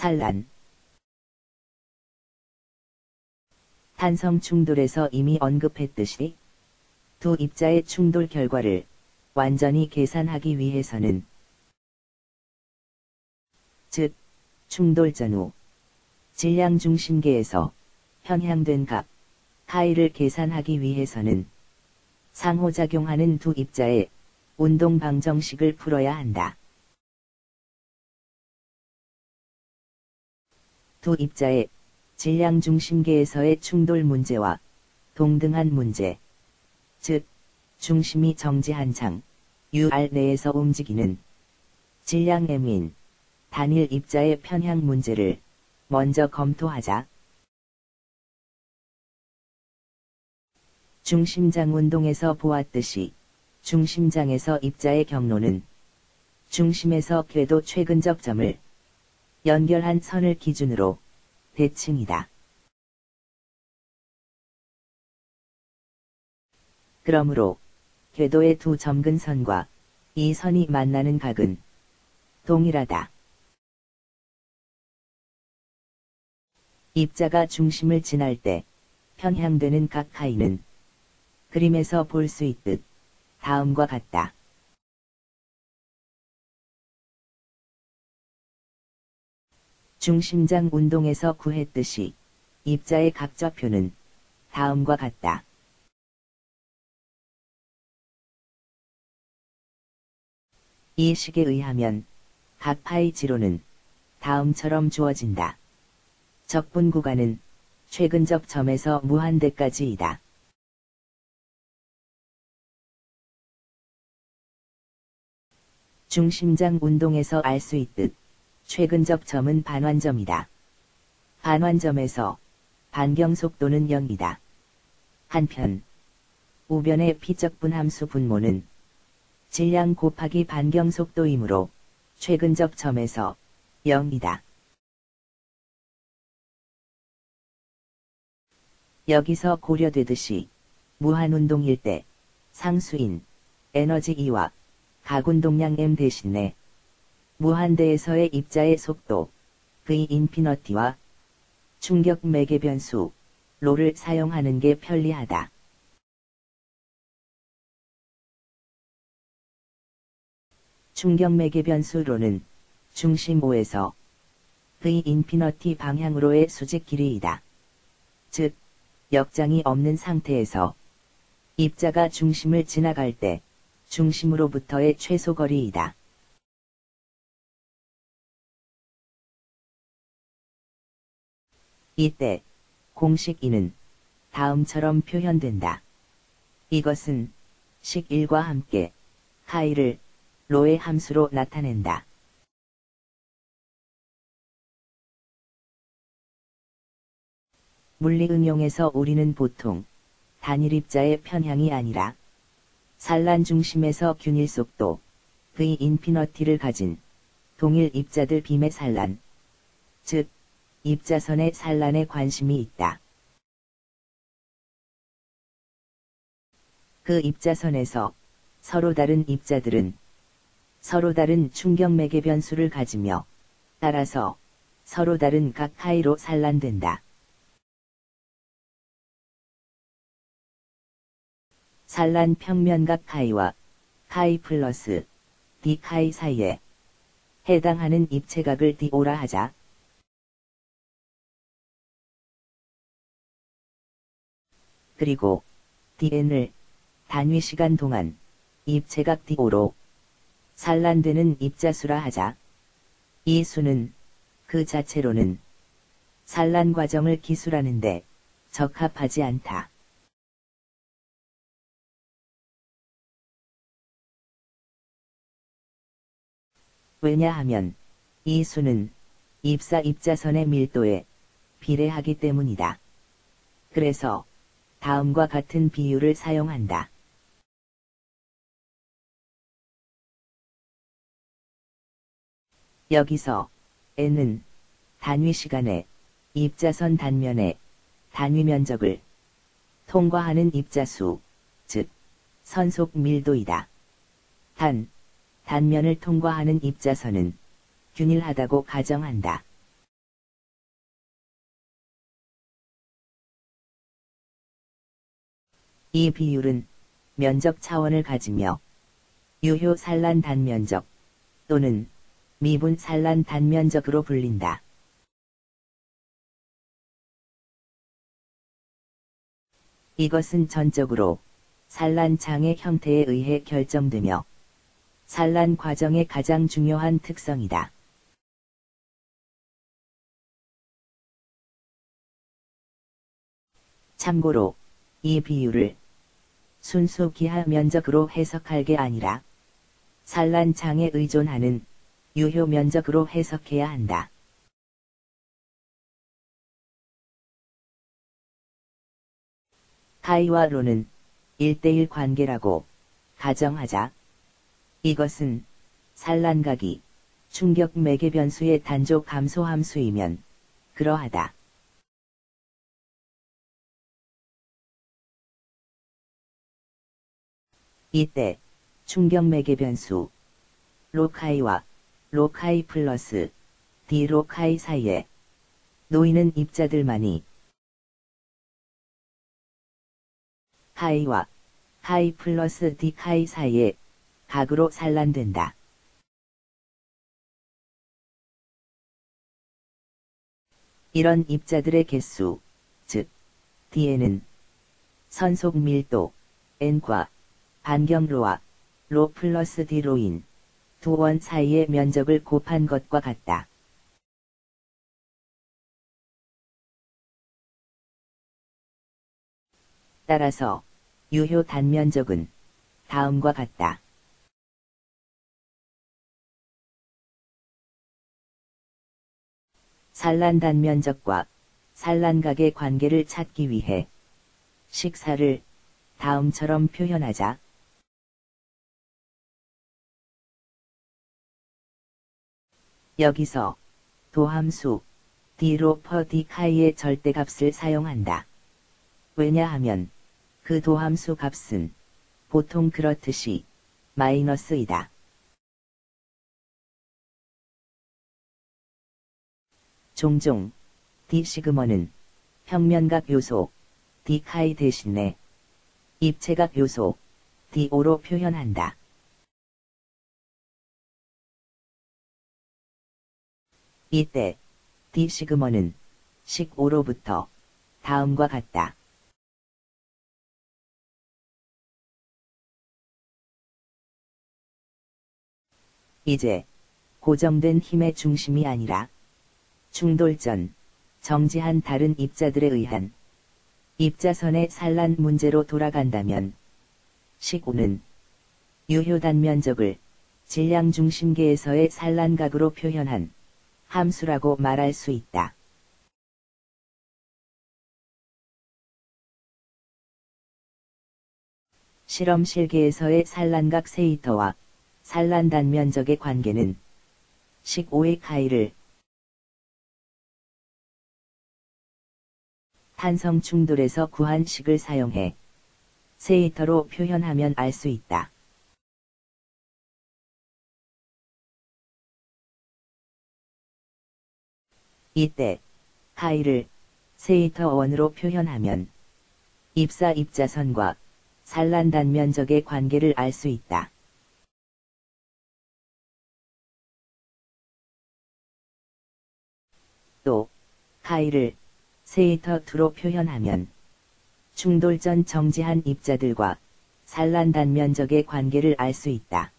산란 탄성 충돌에서 이미 언급했듯이 두 입자의 충돌 결과를 완전히 계산하기 위해서는 즉 충돌 전후 질량 중심계에서 편향된 값 파이를 계산하기 위해서는 상호작용하는 두 입자의 운동 방정식을 풀어야 한다. 두 입자의 질량 중심계에서의 충돌 문제와 동등한 문제, 즉 중심이 정지한 장 UR 내에서 움직이는 질량 M인 단일 입자의 편향 문제를 먼저 검토하자. 중심장 운동에서 보았듯이 중심장에서 입자의 경로는 중심에서 궤도 최근적 점을 연결한 선을 기준으로 대칭이다. 그러므로 궤도의 두 점근선과 이 선이 만나는 각은 동일하다. 입자가 중심을 지날 때 편향되는 각 하이는 그림에서 볼 수 있듯 다음과 같다. 중심장 운동에서 구했듯이 입자의 각좌표는 다음과 같다. 이 식에 의하면 각 파이 지로는 다음처럼 주어진다. 적분 구간은 최근적 점에서 무한대까지이다. 중심장 운동에서 알 수 있듯 최근적 점은 반환점이다. 반환점에서 반경 속도는 0이다. 한편 우변의 피적분 함수 분모는 질량 곱하기 반경 속도이므로 최근적 점에서 0이다. 여기서 고려되듯이 무한운동일 때 상수인 에너지 E와 가군동량 M 대신에 무한대에서의 입자의 속도 V 인피너티와 충격 매개 변수 로를 사용하는 게 편리하다. 충격 매개 변수 로는 중심 O에서 V 인피너티 방향으로의 수직 길이이다. 즉, 역장이 없는 상태에서 입자가 중심을 지나갈 때 중심으로부터의 최소 거리이다. 이때 공식 2는 다음처럼 표현된다. 이것은 식 1과 함께 하이를 로의 함수로 나타낸다. 물리 응용에서 우리는 보통 단일 입자의 편향이 아니라 산란 중심에서 균일 속도 V 인피너티를 가진 동일 입자들 빔의 산란, 즉 입자선의 산란에 관심이 있다. 그 입자선에서 서로 다른 입자들은 서로 다른 충격 매개 변수를 가지며 따라서 서로 다른 각 파이로 산란된다. 산란 평면각 파이와 파이 플러스 파이 사이에 해당하는 입체각을 D오라 하자. 그리고 DN을 단위 시간 동안 입체각 DO로 산란되는 입자수라 하자. 이 수는 그 자체로는 산란 과정을 기술하는데 적합하지 않다. 왜냐하면 이 수는 입사 입자선의 밀도에 비례하기 때문이다. 그래서 다음과 같은 비율을 사용한다. 여기서 n은 단위 시간에 입자선 단면의 단위 면적을 통과하는 입자수, 즉 선속 밀도이다. 단, 단면을 통과하는 입자선은 균일하다고 가정한다. 이 비율은 면적 차원을 가지며 유효 산란 단면적 또는 미분 산란 단면적으로 불린다. 이것은 전적으로 산란장의 형태에 의해 결정되며 산란 과정의 가장 중요한 특성이다. 참고로 이 비율을 순수 기하 면적으로 해석할 게 아니라 산란장에 의존하는 유효 면적으로 해석해야 한다. 카이와 로는 1대1 관계라고 가정하자. 이것은 산란각이 충격 매개 변수의 단조 감소 함수이면 그러하다. 이때 충격 매개 변수 로카이와 로카이 플러스 디 로카이 사이에 놓이는 입자들만이 카이와 카이 플러스 디 카이 사이에 각으로 산란된다. 이런 입자들의 개수, 즉, D에는 선속 밀도, N과 반경로와 로 플러스 D로인 두 원 사이의 면적을 곱한 것과 같다. 따라서 유효 단면적은 다음과 같다. 산란 단면적과 산란각의 관계를 찾기 위해 식사를 다음처럼 표현하자. 여기서 도함수 D로 퍼 D카이의 절대값을 사용한다. 왜냐하면 그 도함수 값은 보통 그렇듯이 마이너스이다. 종종 D 시그머는 평면각 요소 D카이 대신에 입체각 요소 D5로 표현한다. 이때 D 시그머는 식 5로부터 다음과 같다. 이제 고정된 힘의 중심이 아니라 충돌전, 정지한 다른 입자들에 의한 입자선의 산란 문제로 돌아간다면 식5는 유효 단 면적을 질량 중심계에서의 산란각으로 표현한 함수라고 말할 수 있다. 실험 실계에서의 산란각 세이터와 산란 단 면적의 관계는 식 5의 카이를 탄성 충돌에서 구한 식을 사용해 세이터로 표현하면 알 수 있다. 이때 카이를 세이터 원으로 표현하면 입사 입자선과 산란 단 면적의 관계를 알 수 있다. 또 카이를 세이터 2로 표현하면 충돌 전 정지한 입자들과 산란 단 면적의 관계를 알 수 있다.